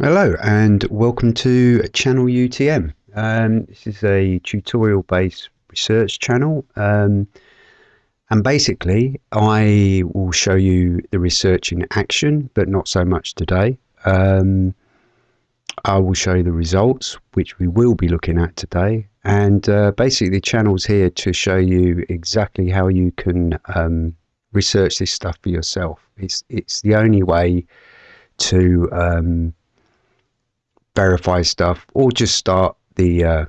Hello and welcome to Channel UTM. Um, this is a tutorial based research channel um, and basically I will show you the research in action but not so much today. Um, I will show you the results which we will be looking at today and uh, basically the channel's here to show you exactly how you can um, research this stuff for yourself. It's, it's the only way to um, verify stuff or just start the uh,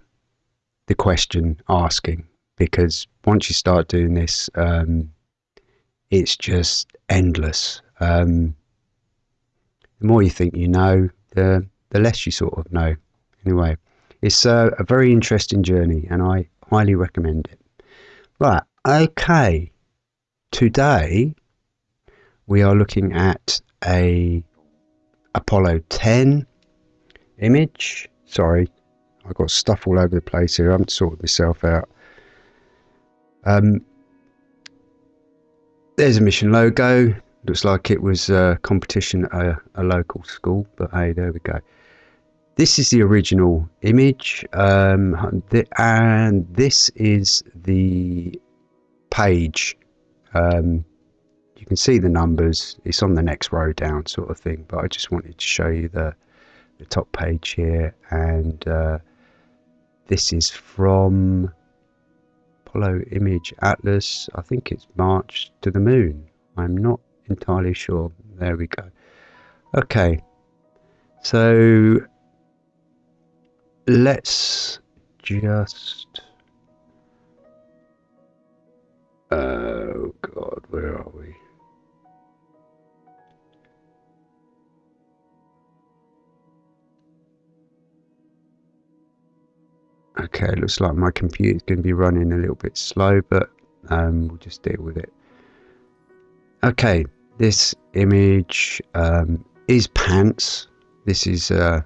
the question asking because once you start doing this um, it's just endless. Um, the more you think you know the the less you sort of know. Anyway it's a, a very interesting journey and I highly recommend it. Right okay. Today we are looking at a Apollo 10 image. Sorry, I've got stuff all over the place here. I haven't sorted myself out. Um, there's a mission logo. Looks like it was a competition at a, a, local school, but hey, there we go. This is the original image, um, and this is the page. Um, you can see the numbers. It's on the next row down, sort of thing. But I just wanted to show you the the top page here and uh, this is from Apollo Image Atlas. I think it's March to the Moon. I'm not entirely sure. There we go. Okay. So let's just oh god where are we Okay, looks like my computer's going to be running a little bit slow, but um, we'll just deal with it. Okay, this image um, is pants. This is uh,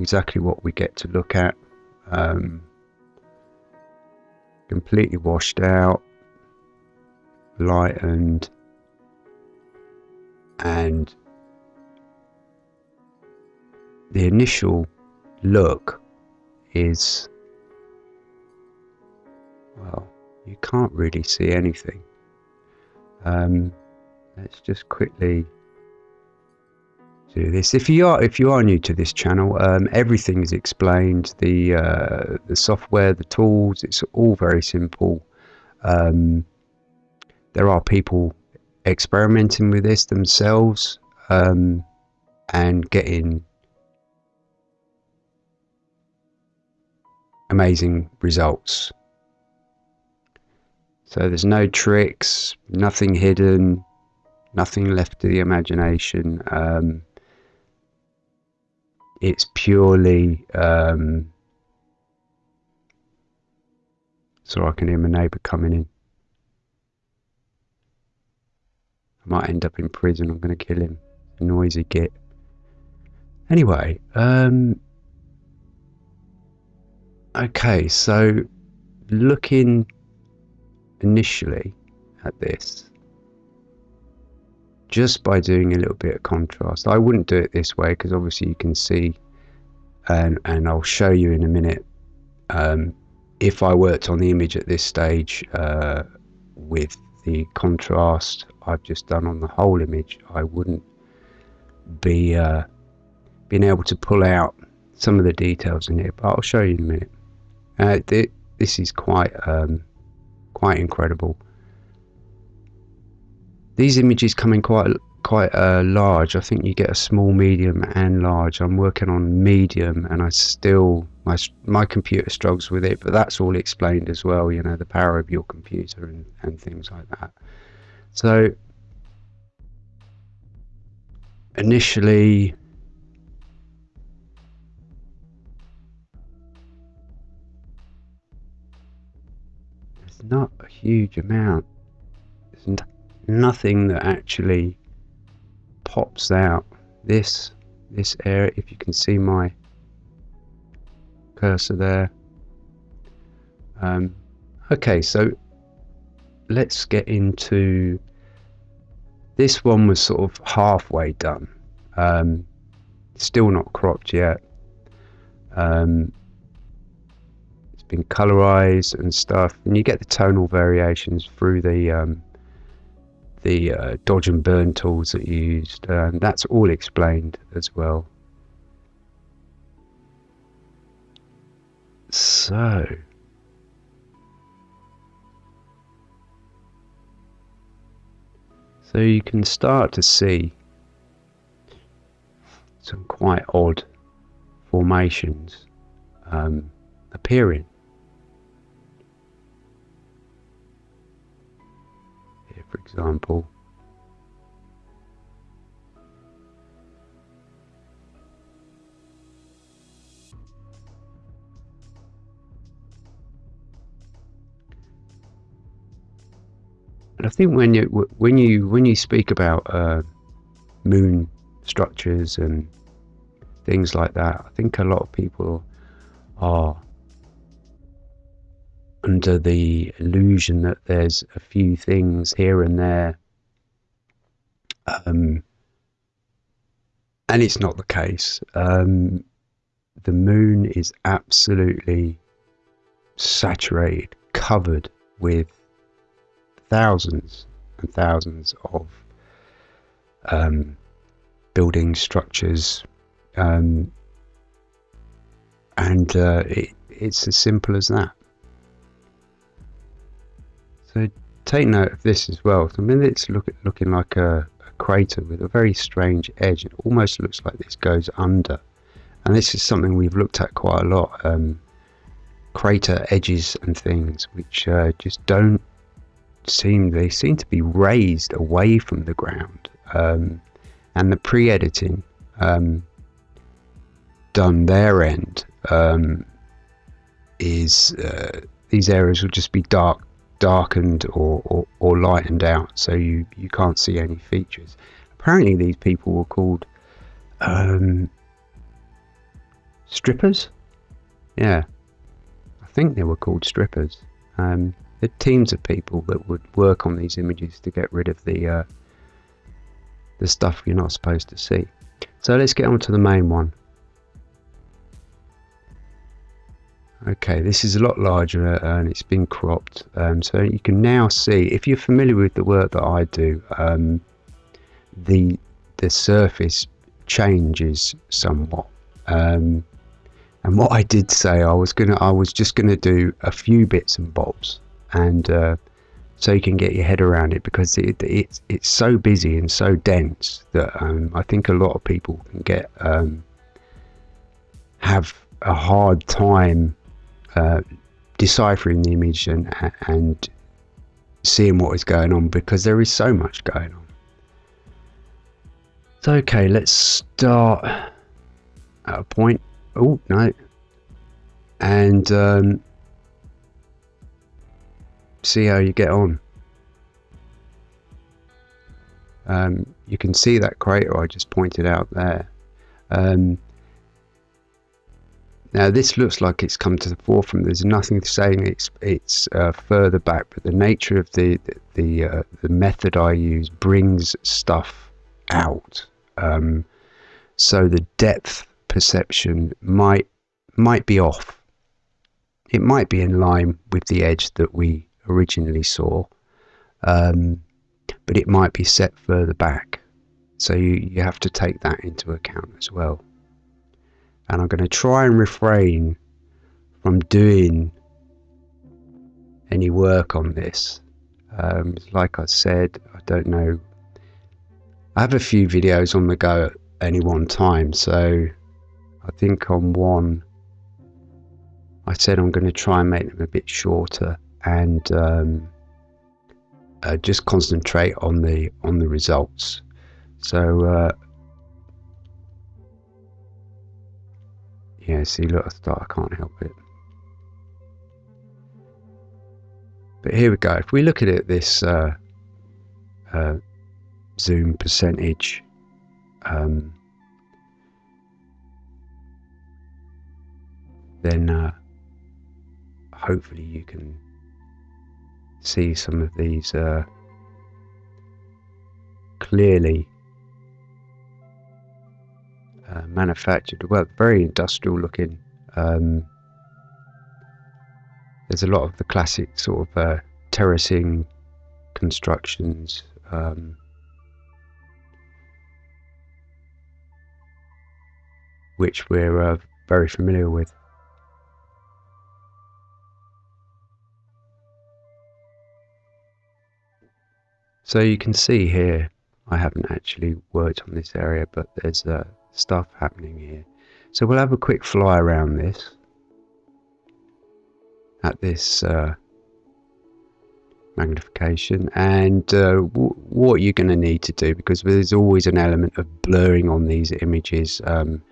exactly what we get to look at. Um, completely washed out, lightened, and the initial look is well, you can't really see anything. Um, let's just quickly do this. If you are if you are new to this channel, um, everything is explained. The uh, the software, the tools, it's all very simple. Um, there are people experimenting with this themselves um, and getting amazing results. So there's no tricks, nothing hidden, nothing left to the imagination. Um, it's purely. Um, so I can hear my neighbour coming in. I might end up in prison. I'm going to kill him. Noisy git. Anyway, um, okay, so looking initially at this just by doing a little bit of contrast. I wouldn't do it this way because obviously you can see and, and I'll show you in a minute um, if I worked on the image at this stage uh, with the contrast I've just done on the whole image I wouldn't be uh, being able to pull out some of the details in it but I'll show you in a minute. Uh, th this is quite um, quite incredible. These images come in quite quite uh, large. I think you get a small, medium, and large. I'm working on medium, and I still my my computer struggles with it, but that's all explained as well. You know the power of your computer and and things like that. So initially not a huge amount. There's nothing that actually pops out. This, this area, if you can see my cursor there. Um, okay, so let's get into this one was sort of halfway done. Um, still not cropped yet. Um, been colorized and stuff, and you get the tonal variations through the um, the uh, dodge and burn tools that you used. Um, that's all explained as well. So. So you can start to see some quite odd formations um, appearing. For example, And I think when you when you when you speak about uh, moon structures and things like that, I think a lot of people are under the illusion that there's a few things here and there, um, and it's not the case. Um, the moon is absolutely saturated, covered with thousands and thousands of um, building structures, um, and uh, it, it's as simple as that. So take note of this as well. I mean, it's look, looking like a, a crater with a very strange edge. It almost looks like this goes under, and this is something we've looked at quite a lot. Um, crater edges and things which uh, just don't seem they seem to be raised away from the ground, um, and the pre-editing um, done their end um, is uh, these areas will just be dark, darkened or, or, or, lightened out, so you you can't see any features. Apparently, these people were called um, strippers. Yeah, I think they were called strippers. Um, the teams of people that would work on these images to get rid of the uh, the stuff you're not supposed to see. So let's get on to the main one. Okay, this is a lot larger and it's been cropped. Um, so you can now see, if you're familiar with the work that I do, um, the the surface changes somewhat. Um, and what I did say, I was gonna, I was just gonna do a few bits and bobs and uh, so you can get your head around it because it, it's it's so busy and so dense that um, I think a lot of people can get um, have a hard time uh, deciphering the image and and seeing what is going on because there is so much going on. So okay, let's start at a point. Oh no, and um, see how you get on. Um, you can see that crater I just pointed out there. Um, now this looks like it's come to the forefront. There's nothing saying it's it's uh, further back, but the nature of the the uh, the method I use brings stuff out. Um, so the depth perception might might be off. It might be in line with the edge that we originally saw, um, but it might be set further back. So you, you have to take that into account as well. And I'm going to try and refrain from doing any work on this. Um, like I said, I don't know. I have a few videos on the go at any one time, so I think on one I said I'm going to try and make them a bit shorter and um, uh, just concentrate on the on the results. So uh, yeah, see, look, I thought I can't help it. But here we go. If we look at it, this uh, uh zoom percentage. Um, then uh, hopefully you can see some of these uh, clearly. Uh, manufactured, well, very industrial looking. Um, there's a lot of the classic sort of uh, terracing constructions. Um, which we're uh, very familiar with. So you can see here, I haven't actually worked on this area, but there's uh, stuff happening here. So we'll have a quick fly around this, at this uh, magnification, and uh, what you're going to need to do, because there's always an element of blurring on these images, um,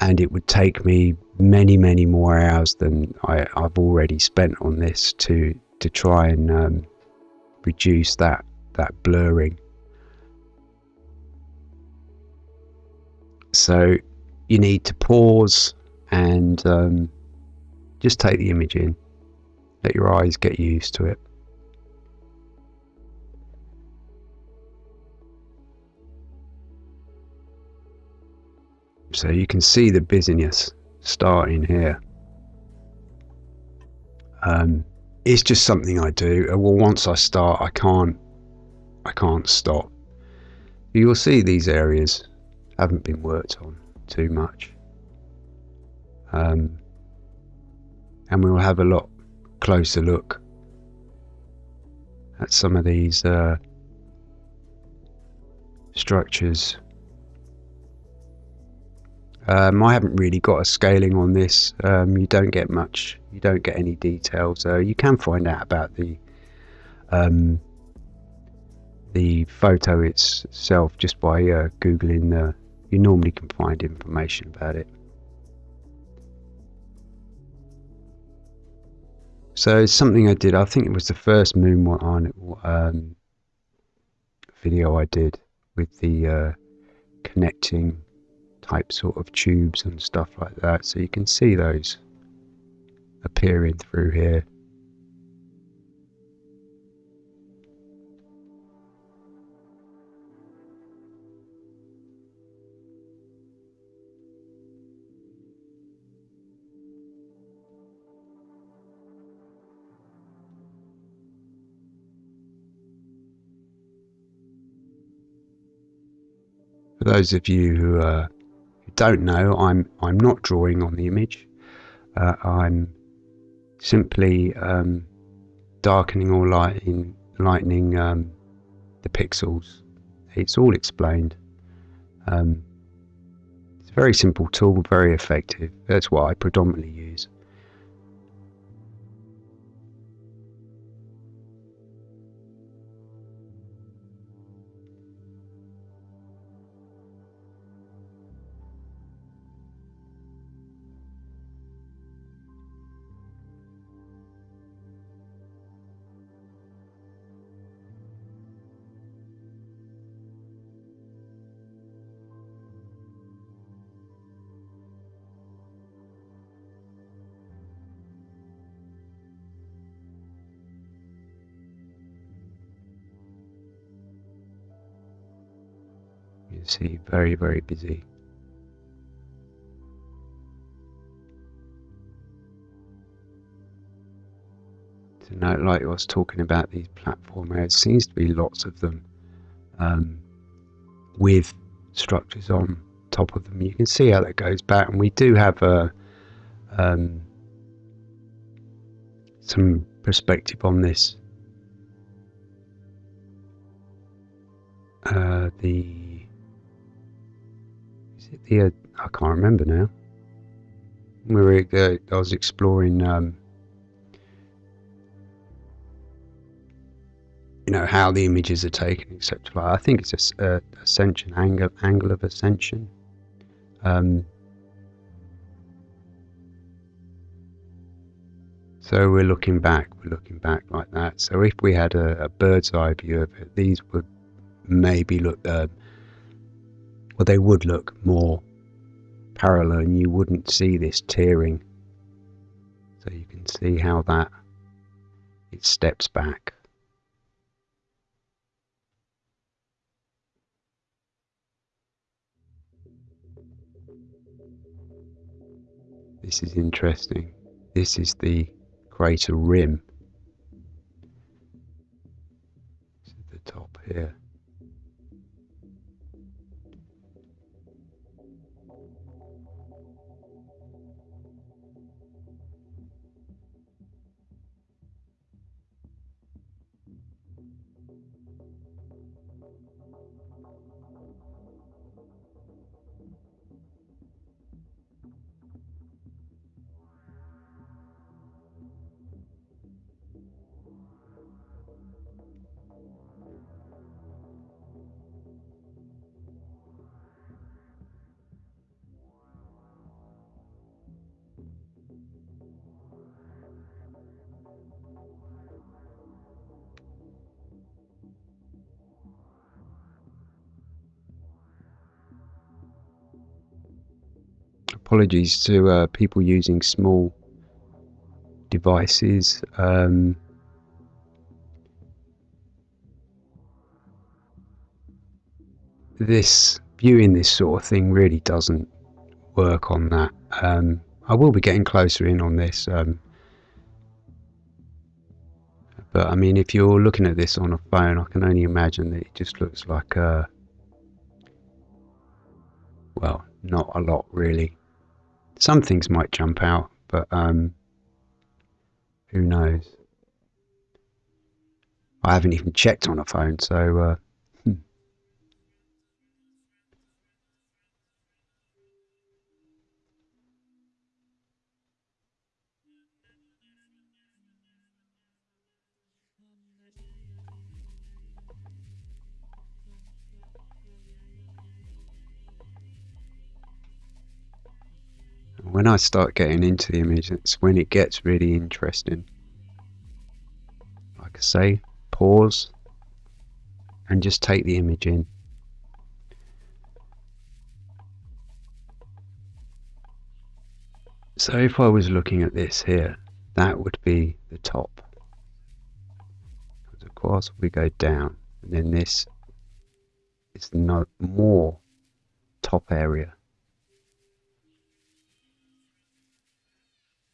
and it would take me many, many more hours than I, have already spent on this to to try and um, reduce that that blurring. So you need to pause and um, just take the image in. Let your eyes get used to it. So you can see the busyness starting here. Um, it's just something I do. Uh, well, once I start, I can't, I can't stop. You'll see these areas haven't been worked on too much. Um, and we'll have a lot closer look at some of these uh, structures um, I haven't really got a scaling on this. Um, you don't get much. You don't get any details. Uh, you can find out about the um, the photo itself just by uh, googling the. You normally can find information about it. So something I did. I think it was the first Moon um, video I did with the uh, connecting type sort of tubes and stuff like that. So you can see those appearing through here. For those of you who are don't know, I'm I'm not drawing on the image. Uh, I'm simply um, darkening or lighting, lightening um, the pixels. It's all explained. Um, it's a very simple tool, very effective. That's what I predominantly use. See, very, very busy. Now, like I was talking about these platform there seems to be lots of them um, with structures on top of them. You can see how that goes back, and we do have a um, some perspective on this. Uh, the the uh, I can't remember now. We were uh, I was exploring um, you know how the images are taken. Like, I think it's a ascension angle angle of ascension. Um, so we're looking back, we're looking back like that. So if we had a, a bird's eye view of it, these would maybe look uh, well, they would look more parallel and you wouldn't see this tearing. So you can see how that it steps back. This is interesting. This is the crater rim. This is the top here. Apologies to uh, people using small devices. Um, this viewing this sort of thing really doesn't work on that. Um, I will be getting closer in on this. Um, but I mean, if you're looking at this on a phone, I can only imagine that it just looks like a, well, not a lot really. Some things might jump out, but um, who knows? I haven't even checked on a phone, so uh, when I start getting into the image, it's when it gets really interesting. Like I say, pause and just take the image in. So if I was looking at this here, that would be the top. Because of course we go down, and then this is no more top area.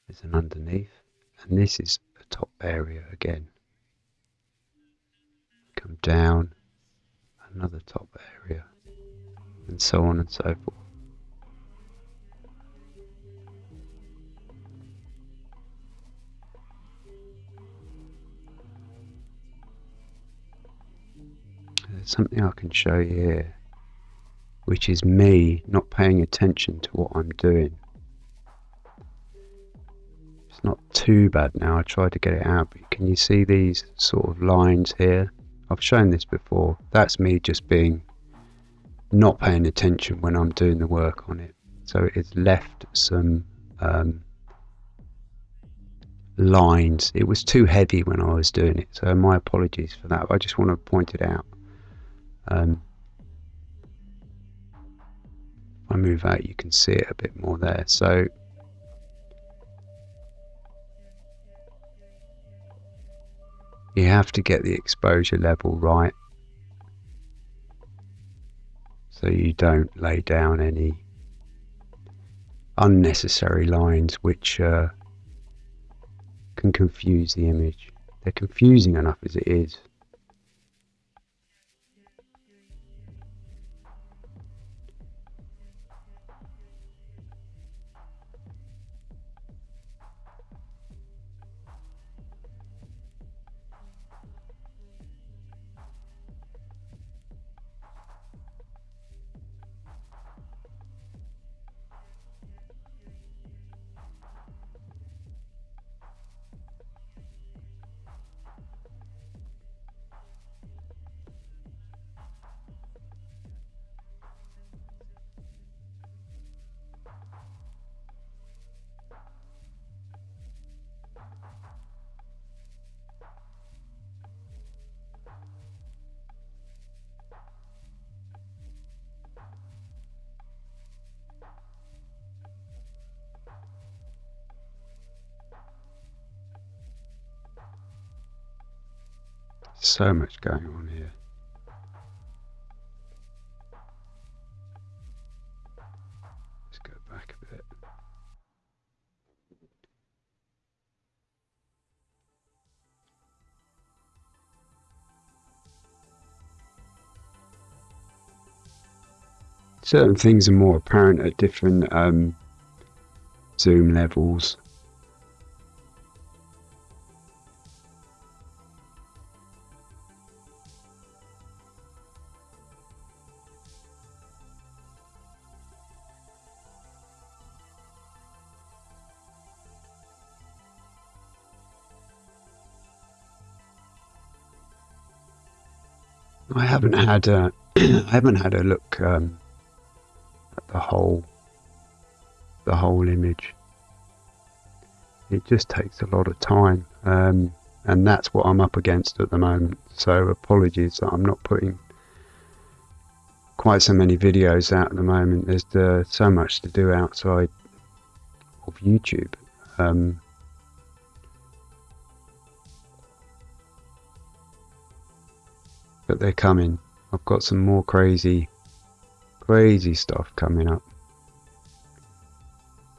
There's an underneath, and this is the top area again. Come down, another top area, and so on and so forth. There's something I can show you here, which is me not paying attention to what I'm doing. It's not too bad now. I tried to get it out, but can you see these sort of lines here? I've shown this before. That's me just being not paying attention when I'm doing the work on it. So it's left some um, lines. It was too heavy when I was doing it, so my apologies for that. I just want to point it out. Um, I move out, you can see it a bit more there. So You have to get the exposure level right so you don't lay down any unnecessary lines which uh, can confuse the image. They're confusing enough as it is. So much going on here. Let's go back a bit. Certain things are more apparent at different um, zoom levels. Haven't had a, I haven't had a look um, at the whole the whole image. It just takes a lot of time, um, and that's what I'm up against at the moment. So apologies that I'm not putting quite so many videos out at the moment. There's uh, so much to do outside of YouTube. Um, but they're coming. I've got some more crazy, crazy stuff coming up.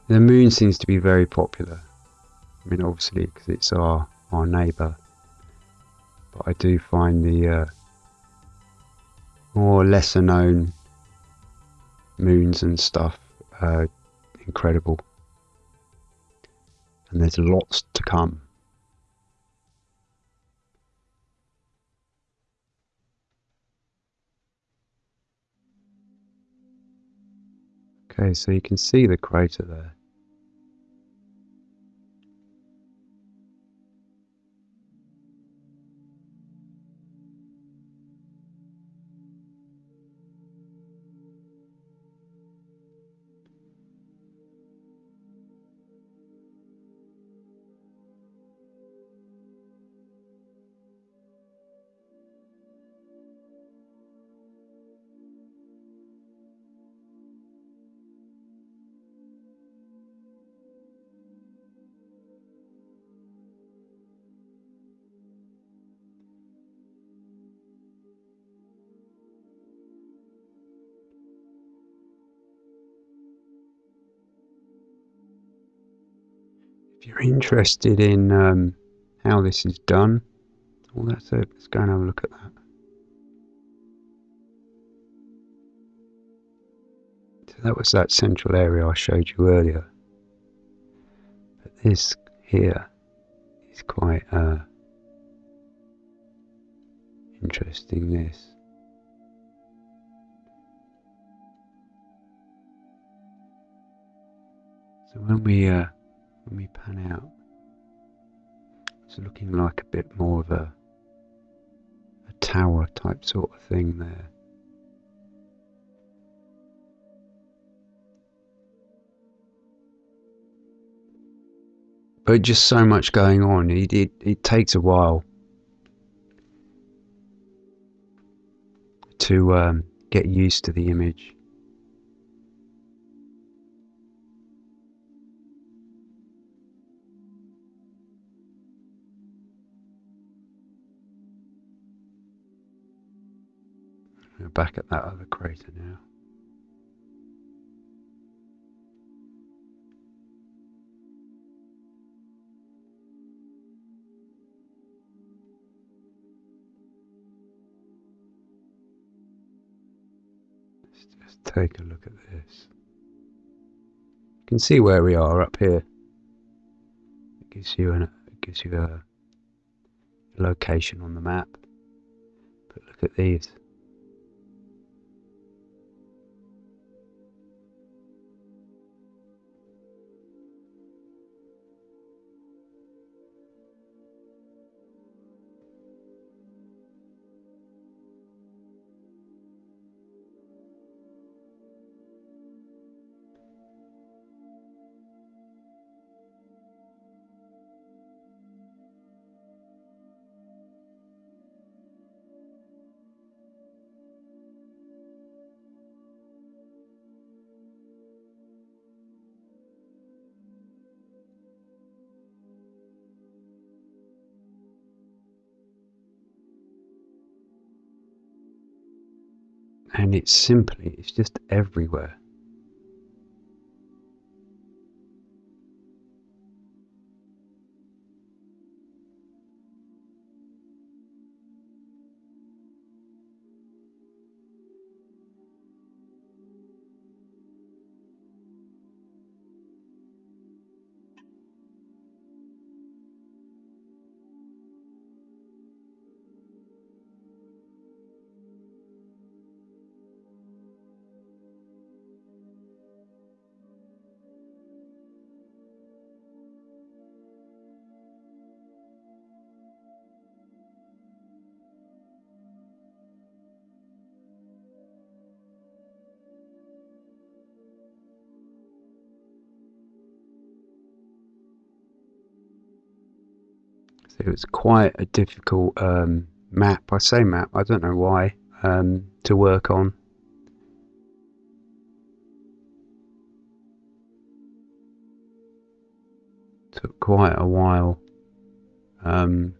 The moon seems to be very popular. I mean, obviously, because it's our our neighbour. But I do find the uh, more lesser known moons and stuff uh, incredible. And there's lots to come. Okay, so you can see the crater there. Interested in um, how this is done, well, that's it. Let's go and have a look at that. So that was that central area I showed you earlier. But this here is quite uh, interesting. This. So when we uh, when we pan out, it's looking like a bit more of a a tower type sort of thing there. But just so much going on, it, it, it takes a while to um, get used to the image. Back at that other crater now. Let's just take a look at this. You can see where we are up here. It gives you an it gives you a location on the map. But look at these. And it's simply it's just everywhere it was quite a difficult um, map. I say map, I don't know why, um, to work on. Took quite a while. Um,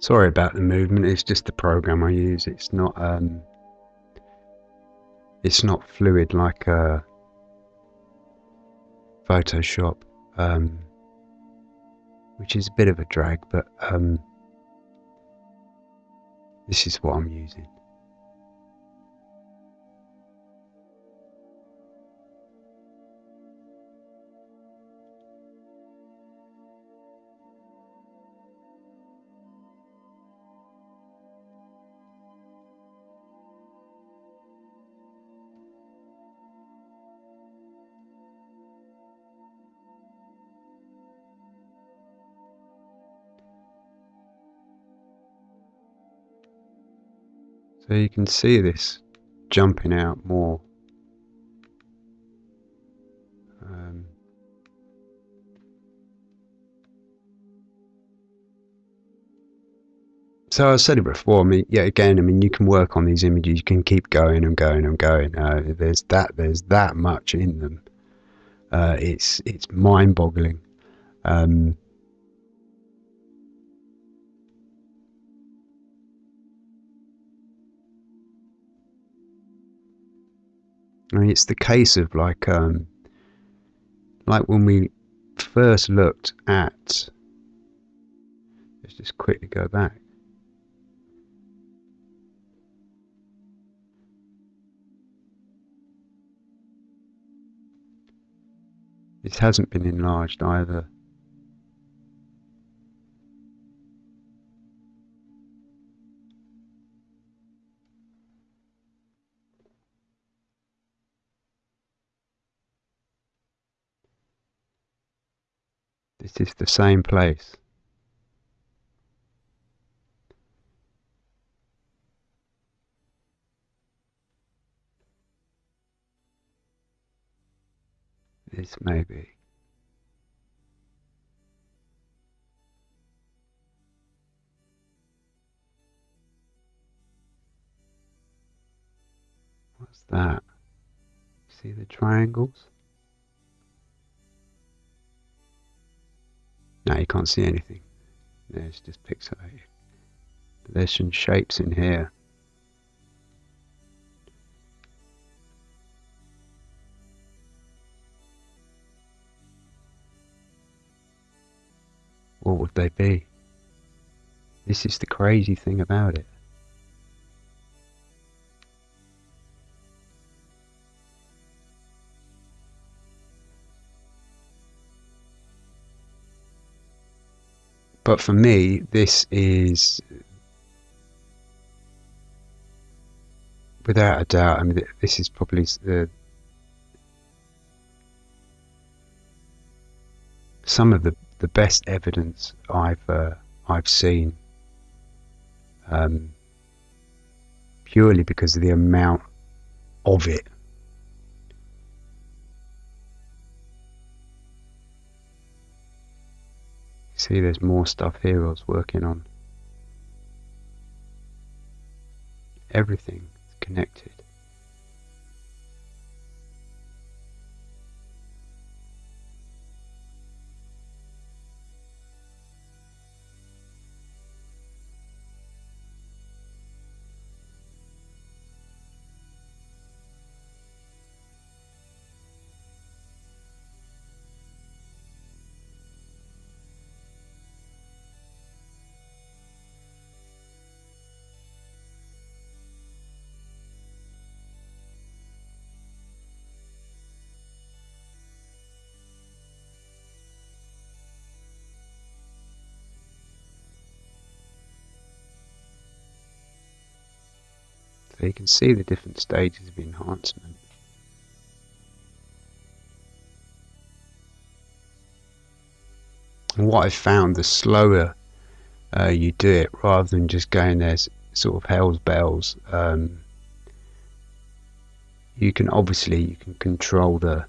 Sorry about the movement. It's just the program I use. It's not um, it's not fluid like uh, Photoshop, um, which is a bit of a drag. But um, this is what I'm using. So you can see this jumping out more. Um, so I said it before. I mean, yeah, again, I mean, you can work on these images. You can keep going and going and going. Uh, there's that. There's that much in them. Uh, it's it's mind-boggling. Um, I mean, it's the case of like, um, like when we first looked at. Let's just quickly go back. This hasn't been enlarged either. This is the same place. This may be. What's that? See the triangles? Now you can't see anything. There's just pixelated. There's some shapes in here. What would they be? This is the crazy thing about it. But for me, this is without a doubt. I mean, this is probably the some of the, the best evidence I've uh, I've seen. Um, purely because of the amount of it. See, there's more stuff here I was working on. Everything is connected. So you can see the different stages of enhancement. And what I've found, the slower uh, you do it, rather than just going there sort of hell's bells, um, you can obviously you can control the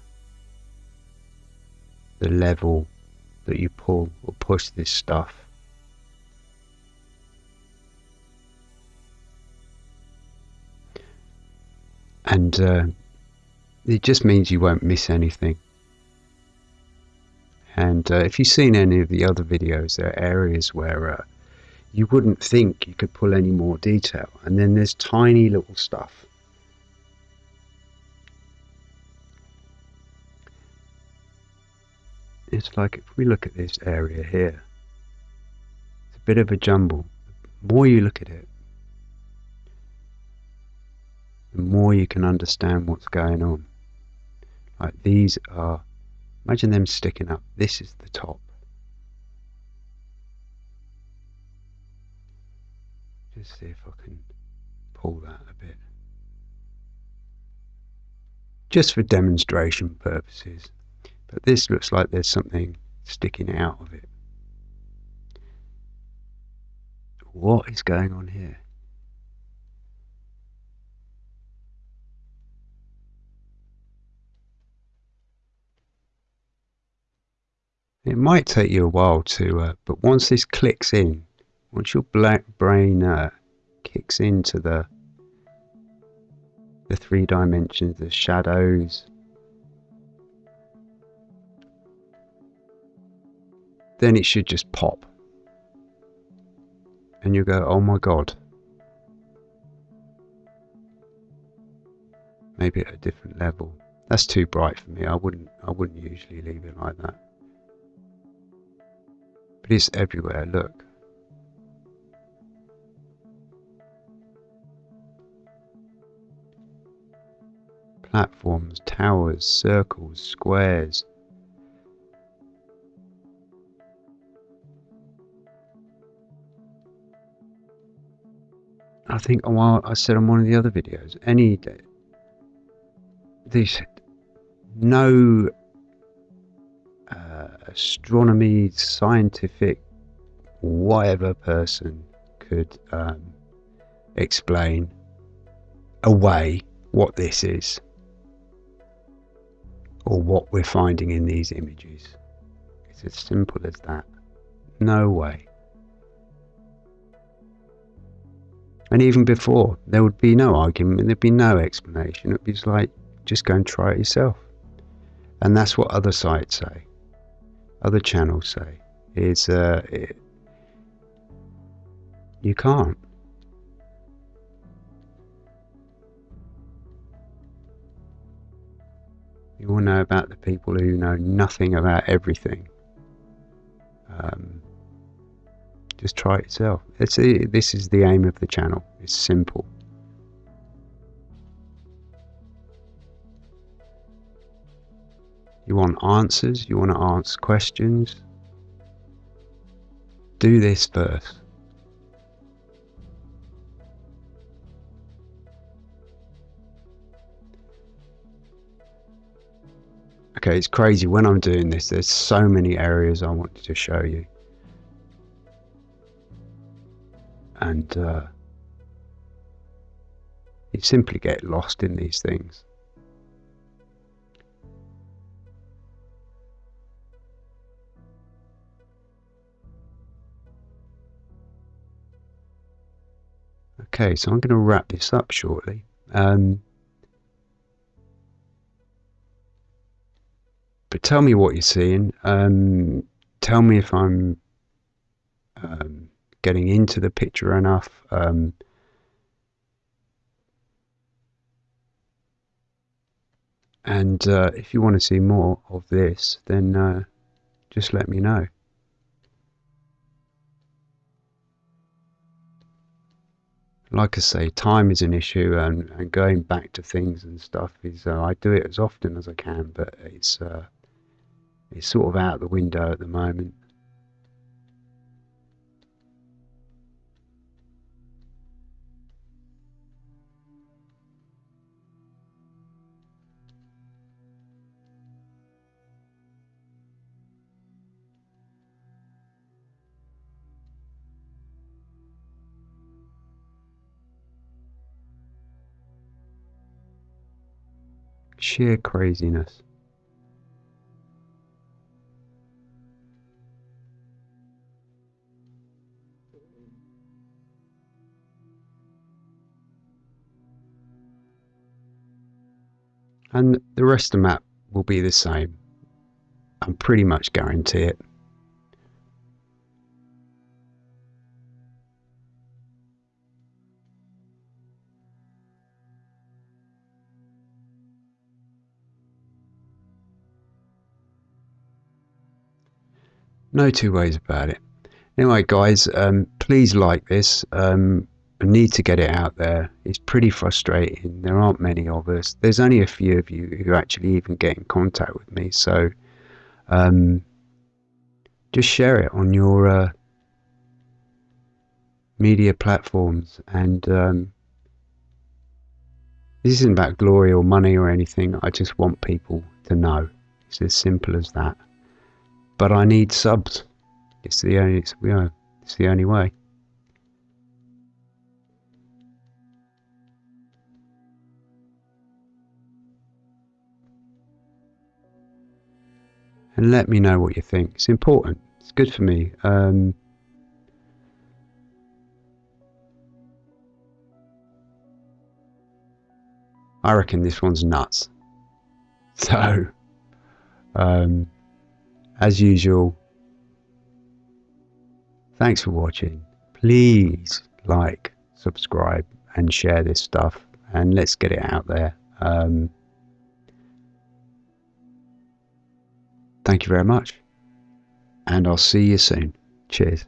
the level that you pull or push this stuff. And uh, it just means you won't miss anything. And uh, if you've seen any of the other videos, there are areas where uh, you wouldn't think you could pull any more detail. And then there's tiny little stuff. It's like if we look at this area here, it's a bit of a jumble. The more you look at it, the more you can understand what's going on. Like these are Imagine them sticking up. This is the top. Just see if I can pull that a bit. Just for demonstration purposes. But this looks like there's something sticking out of it. What is going on here? It might take you a while to, uh, but once this clicks in, once your black brain uh, kicks into the the three dimensions, the shadows, then it should just pop. And you go, oh my god. Maybe at a different level. That's too bright for me. I wouldn't I wouldn't usually leave it like that. It is everywhere, look. Platforms, towers, circles, squares. I think oh, while I said on one of the other videos, any day, these no astronomy, scientific, whatever person could um, explain away what this is or what we're finding in these images. It's as simple as that. No way. And even before, there would be no argument, there'd be no explanation. It'd be like, just go and try it yourself. And that's what other sites say other channels say is uh, it, you can't. You will know about the people who know nothing about everything. Um, just try it yourself. It's, this is the aim of the channel. It's simple. You want answers, you want to ask questions. Do this first. Okay, it's crazy. When I'm doing this, there's so many areas I wanted to show you. And uh, you simply get lost in these things. Okay, so I'm going to wrap this up shortly. Um, but tell me what you're seeing. Um, tell me if I'm um, getting into the picture enough. Um, and uh, if you want to see more of this, then uh, just let me know. Like I say, time is an issue, and, and going back to things and stuff is. Uh, I do it as often as I can, but it's uh, it's sort of out the window at the moment. Sheer craziness. And the rest of the map will be the same. I'm pretty much guarantee it. No two ways about it. Anyway, guys, um, please like this. Um, I need to get it out there. It's pretty frustrating. There aren't many of us. There's only a few of you who actually even get in contact with me. So um, just share it on your uh, media platforms. And um, this isn't about glory or money or anything. I just want people to know. It's as simple as that but I need subs. It's the only it's, it's the only way. And let me know what you think. It's important. It's good for me. Um, I reckon this one's nuts. So, um, as usual, thanks for watching. Please like, subscribe, and share this stuff, and let's get it out there. Um, thank you very much, and I'll see you soon. Cheers.